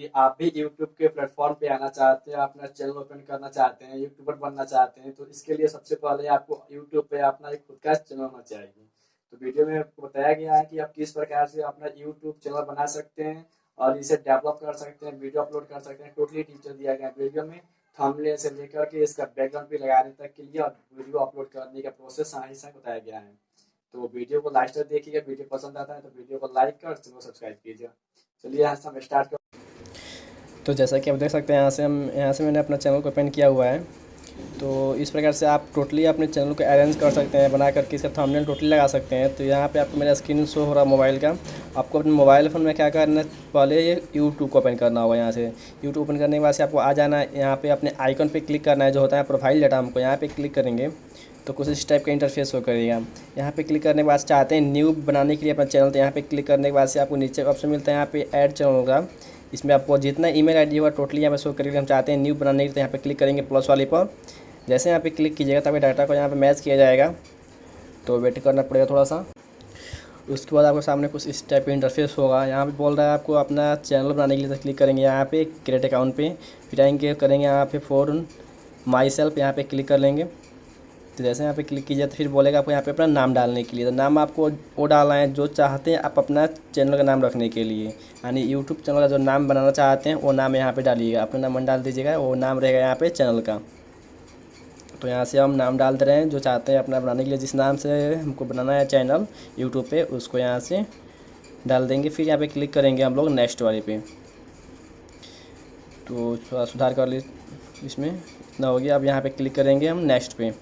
यदि आप भी यूट्यूब के प्लेटफॉर्म पे आना चाहते हैं, अपना चैनल ओपन करना चाहते हैं यूट्यूबर बनना चाहते हैं तो इसके लिए सबसे पहले आपको यूट्यूब पे अपना एक खुद का चैनल होना चाहिए। तो वीडियो में आपको बताया गया है कि आप किस प्रकार से अपना यूट्यूब चैनल बना सकते हैं और इसे डेवलप कर सकते हैं वीडियो अपलोड कर सकते हैं। टोटली टीचर दिया गया वीडियो में। थंबनेल से लेकर के इसका बैकग्राउंड भी लगाने तक के लिए और वीडियो अपलोड करने का प्रोसेस साथ ही बताया गया है। तो वीडियो को लास्ट तक देखिएगा। वीडियो पसंद आता है तो वीडियो को लाइक कर चैनल सब्सक्राइब कीजिए चलिए से हम स्टार्ट तो जैसा कि आप देख सकते हैं, यहाँ से हम, यहाँ से मैंने अपना चैनल को ओपन किया हुआ है। तो इस प्रकार से आप टोटली अपने चैनल को अरेंज कर सकते हैं, बना करके इसका थंबनेल टोटली लगा सकते हैं। तो यहाँ पे आपको मेरा स्क्रीन शो हो रहा है मोबाइल का। आपको अपने मोबाइल फ़ोन में क्या करना है पहले ये यूट्यूब को ओपन करना होगा यहाँ से। यूट्यूब ओपन करने के बाद से आपको आ जाना है, यहाँ पे अपने आइकन पे क्लिक करना है, जो होता है प्रोफ़ाइल डाटा हमको यहाँ पे क्लिक करेंगे। तो कुछ इस टाइप का इंटरफेस हो करेगा। यहाँ पे क्लिक करने के बाद चाहते हैं न्यू बनाने के लिए अपना चैनल तो यहाँ पे क्लिक करने के बाद से आपको नीचे ऑप्शन मिलता है, यहाँ पे ऐड चैनल का इसमें आपको जितना ईमेल आईडी होगा टोटली यहाँ पे शो करेगा। हम चाहते हैं न्यू बनाने के तो यहाँ पे क्लिक करेंगे प्लस वाले पर। जैसे यहाँ पे क्लिक कीजिएगा तभी डाटा को यहाँ पे मैच किया जाएगा। तो वेट करना पड़ेगा थोड़ा सा उसके बाद आपके सामने कुछ इस टाइप का इंटरफेस होगा। यहाँ पे बोल रहा है आपको अपना चैनल बनाने के लिए तो क्लिक करेंगे यहाँ पे, क्रिएट अकाउंट पे। फिर आएँगे, करेंगे यहाँ पे फोर माई सेल्फ यहाँ पे क्लिक कर लेंगे। तो जैसे यहाँ पे क्लिक कीजिए तो फिर बोलेगा आपको यहाँ पे अपना नाम डालने के लिए। तो नाम आपको वो डालना है जो चाहते हैं आप अपना चैनल का नाम रखने के लिए। यानी यूट्यूब चैनल का जो नाम बनाना चाहते हैं, वो नाम यहाँ पे डालिएगा। अपना नाम डाल दीजिएगा, वो नाम रहेगा यहाँ पे चैनल का। तो यहाँ से हम नाम डाल दे रहे हैं, जो चाहते हैं अपना बनाने के लिए, जिस नाम से हमको बनाना है चैनल यूट्यूब पर उसको यहाँ से डाल देंगे। फिर यहाँ पर क्लिक करेंगे हम लोग नेक्स्ट वाले पे। तो थोड़ा सुधार कर ली, इसमें इतना हो गया। अब यहाँ पे क्लिक करेंगे हम नेक्स्ट पे।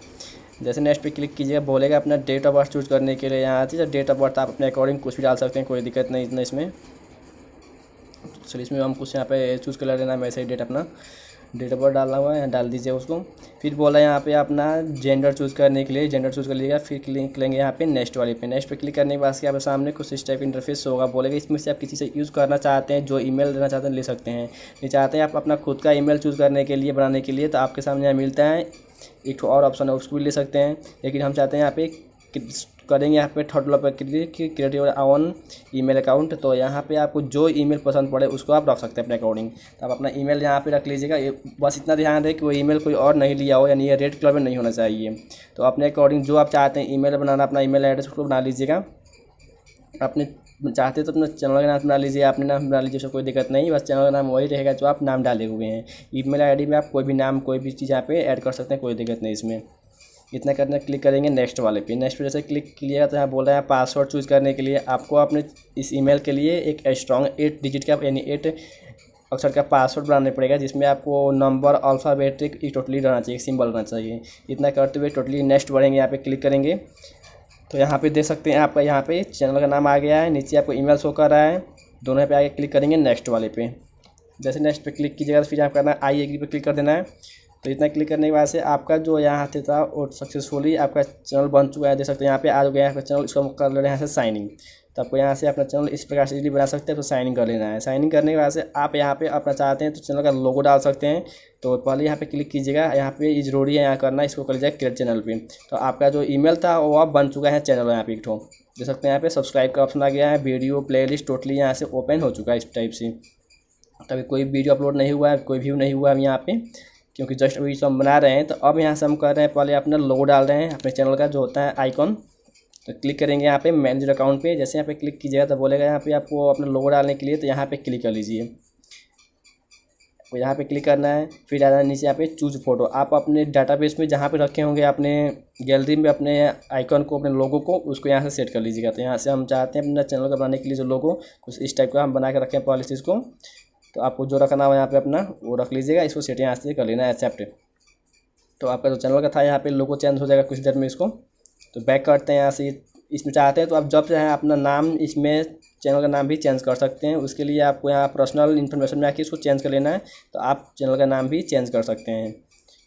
जैसे नेक्स्ट पे क्लिक कीजिएगा, बोलेगा अपना डेट ऑफ़ बर्थ चूज़ करने के लिए यहाँ आती है डेट ऑफ़ बर्थ आप अपने अकॉर्डिंग कुछ भी डाल सकते हैं, कोई दिक्कत नहीं, इतना इसमें। चलिए इसमें हम कुछ यहाँ पे चूज़ कर लेना है, वैसे ही डेट अपना। डेट ऑफ़ बर्थ डालना हुआ है, डाल दीजिए उसको। फिर बोला यहाँ पे अपना जेंडर चूज़ करने के लिए जेंडर चूज़ कर लीजिएगा, फिर क्लिक लेंगे यहाँ पे नेक्स्ट वाले पे। नेक्स्ट पे क्लिक करने के बाद आपके सामने कुछ इस टाइप इंटरफेस होगा, बोलेगा इसमें से आप किसी से यूज़ करना चाहते हैं, जो ईमेल देना चाहते हैं, ले सकते हैं। नहीं चाहते हैं आप अपना खुद का ईमेल चूज़ करने के लिए, बनाने के लिए तो आपके सामने यहाँ मिलता है एक और ऑप्शन है, उसको भी ले सकते हैं। लेकिन हम चाहते हैं यहाँ पे करेंगे यहाँ पे थर्ड पर click create your own email account तो यहाँ पे आपको जो ईमेल पसंद पड़े, उसको आप रख सकते हैं अपने अकॉर्डिंग तो आप अपना ईमेल यहाँ पे रख लीजिएगा। बस इतना ध्यान दें कि वो ईमेल कोई और नहीं लिया हो, यानी ये रेड कलर में नहीं होना चाहिए। तो अपने अकॉर्डिंग जो आप चाहते हैं ईमेल बनाना, अपना ईमेल एड्रेस उसको बना लीजिएगा। अपने चाहते तो अपना चैनल का नाम बना लीजिए, अपने नाम बना लीजिए उसको कोई दिक्कत नहीं, बस चैनल का नाम वही रहेगा जो आप नाम डाले हुए हैं। ईमेल आईडी में आप कोई भी नाम, कोई भी चीज़ यहाँ पे ऐड कर सकते हैं, कोई दिक्कत नहीं इसमें। इतना करना क्लिक करेंगे नेक्स्ट वाले पे। नेक्स्ट पे जैसे क्लिक किया तो यहाँ बोल रहे हैं पासवर्ड चूज़ करने के लिए आपको अपने इस ईमेल के लिए एक स्ट्रॉन्ग एट डिजिट का, यानी एट अक्षर का पासवर्ड बनाना पड़ेगा, जिसमें आपको नंबर अल्फ़ाबेटिक टोटली रहना चाहिए सिंबल रहना चाहिए। इतना करते हुए टोटली नेक्स्ट बढ़ेंगे, यहाँ पे क्लिक करेंगे। तो यहाँ पे देख सकते हैं आपका यहाँ पे चैनल का नाम आ गया है, नीचे आपको ईमेल शो कर रहा है। दोनों पे आगे क्लिक करेंगे नेक्स्ट वाले पे। जैसे नेक्स्ट पे क्लिक कीजिएगा तो फिर आप करना आई एग्री पे क्लिक कर देना है। तो इतना क्लिक करने के बाद से आपका जो यहाँ से था वो सक्सेसफुली आपका चैनल बन चुका है। देख सकते हैं यहाँ पे आ गया आपका चैनल इसको कर ले रहे हैं यहाँ से साइनिंग तो आपको यहाँ से अपना चैनल इस प्रकार से इजीली बना सकते हैं तो साइनिंग कर लेना है। साइनिंग करने के बाद से आप यहाँ पे अपना चाहते हैं तो चैनल का लोगो डाल सकते हैं। तो पहले यहाँ पे क्लिक कीजिएगा, यहाँ पे ये ज़रूरी है यहाँ करना, इसको कर लीजिएगा क्रिएट चैनल पे। तो आपका जो ईमेल था वो अब बन चुका है चैनल यहाँ पे एक ठो। देख सकते हैं यहाँ पे सब्सक्राइब का ऑप्शन आ गया है वीडियो प्ले टोटली यहाँ से ओपन हो चुका है इस टाइप से। तभी कोई वीडियो अपलोड नहीं हुआ है, कोई व्यू नहीं हुआ है यहाँ पे, क्योंकि जस्ट अभी हम बना रहे हैं तो अब यहाँ से हम कर रहे हैं, पहले अपना लोगो डाल रहे हैं, अपने चैनल का जो होता है आइकॉन तो क्लिक करेंगे यहाँ पे मैनेजर अकाउंट पे। जैसे यहाँ पे क्लिक कीजिएगा तो बोलेगा यहाँ पे आपको अपना लोगो डालने के लिए तो यहाँ पे क्लिक कर लीजिए। तो यहाँ पे क्लिक करना है, फिर आना नीचे यहाँ पे चूज़ फ़ोटो आप अपने डाटाबेस में जहाँ पे रखे होंगे, अपने गैलरी में अपने आइकन को, अपने लोगों को, उसको यहाँ से सेट कर लीजिएगा। तो यहाँ से हम चाहते हैं अपना चैनल का बनाने के लिए जो लोगों कुछ इस टाइप का हम बना के रखें पॉलिसीज़ को। तो आपको जो रखना हो यहाँ पे अपना, वो रख लीजिएगा। इसको सेट यहाँ से कर लेना है एक्सेप्ट तो आपका जो चैनल का था, यहाँ पे लोगो चेंज हो जाएगा कुछ देर में इसको। तो बैक करते हैं यहाँ से, इसमें चाहते हैं तो आप जब चाहें अपना नाम इसमें चैनल का नाम भी चेंज कर सकते हैं। उसके लिए आपको यहाँ पर्सनल इन्फॉर्मेशन में आके इसको चेंज कर लेना है तो आप चैनल का नाम भी चेंज कर सकते हैं।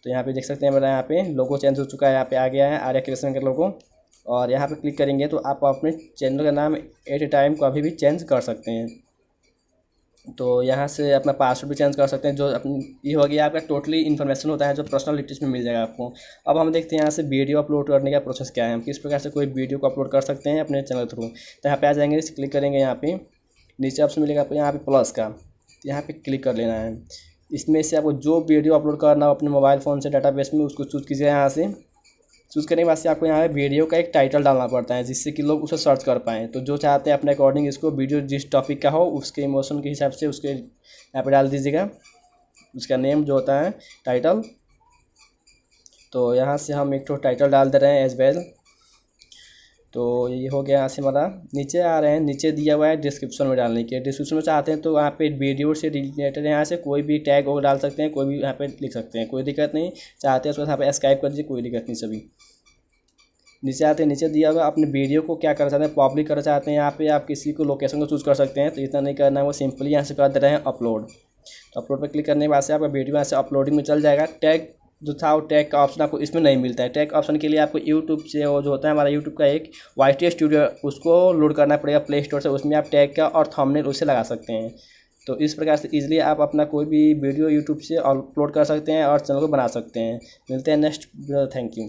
तो यहाँ पे देख सकते हैं मेरा यहाँ पे लोगो चेंज हो चुका है, यहाँ पे आ गया है आर्या क्रिएशन का लोगो और यहाँ पे क्लिक करेंगे तो आप अपने चैनल का नाम एट ए टाइम कभी भी चेंज कर सकते हैं। तो यहाँ से अपना पासवर्ड भी चेंज कर सकते हैं, जो अपनी ये हो गया आपका टोटली इन्फॉर्मेशन होता है, जो पर्सनल डिटेल्स में मिल जाएगा आपको। अब हम देखते हैं यहाँ से वीडियो अपलोड करने का प्रोसेस क्या है। हम किस प्रकार से कोई वीडियो को अपलोड कर सकते हैं अपने चैनल थ्रू तो यहाँ पे आ जाएँगे क्लिक करेंगे यहाँ पे। नीचे ऑप्शन मिलेगा आपको यहाँ पे प्लस का। तो यहाँ पे क्लिक कर लेना है। इसमें से आपको जो वीडियो अपलोड करना हो अपने मोबाइल फ़ोन से डाटाबेस में, उसको चूज़ कीजिए यहाँ से। चूज़ करने के बाद से आपको यहाँ पे वीडियो का एक टाइटल डालना पड़ता है, जिससे कि लोग उसे सर्च कर पाएँ। तो जो चाहते हैं अपने अकॉर्डिंग इसको वीडियो जिस टॉपिक का हो, उसके इमोशन के हिसाब से उसके यहाँ पर डाल दीजिएगा। उसका नेम जो होता है टाइटल तो यहाँ से हम एक टाइटल डाल दे रहे हैं एज वेल तो ये हो गया यहाँ से हमारा। नीचे आ रहे हैं, नीचे दिया हुआ है डिस्क्रिप्शन में डालने के। डिस्क्रिप्शन में चाहते हैं तो यहाँ पे वीडियो से रिलेटेड यहाँ से। कोई भी टैग वो डाल सकते हैं, कोई भी यहाँ पे लिख सकते हैं, कोई दिक्कत नहीं। चाहते हैं उसको यहाँ पे स्काइप कर दीजिए, कोई दिक्कत नहीं सभी। नीचे आते हैं, नीचे दिया हुआ अपने वीडियो को क्या करना चाहते हैं पब्लिक करना चाहते हैं, यहाँ पे आप किसी को लोकेशन को चूज़ कर सकते हैं। तो इतना नहीं करना है, वो सिंपली यहाँ से कर दे रहे हैं अपलोड तो अपलोड पर क्लिक करने के बाद से आपका वीडियो यहाँ से अपलोडिंग में चल जाएगा। टैग जो था वो टैग का ऑप्शन आपको इसमें नहीं मिलता है। टैग ऑप्शन के लिए आपको यूट्यूब से वो जो होता है, हमारा यूट्यूब का एक वाई टी स्टूडियो उसको लोड करना पड़ेगा प्ले स्टोर से। उसमें आप टैग का और थंबनेल उसे लगा सकते हैं। तो इस प्रकार से इजीली आप अपना कोई भी वीडियो यूट्यूब से अपलोड कर सकते हैं और चैनल को बना सकते हैं। मिलते हैं नेक्स्ट थैंक यू